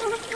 Oh,